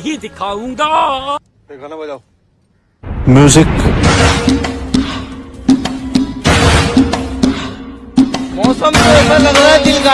नहीं दिखाऊँगा। गाना बजाओ। म्यूज़िक मौसम तो ऐसा लग रहा है दिल का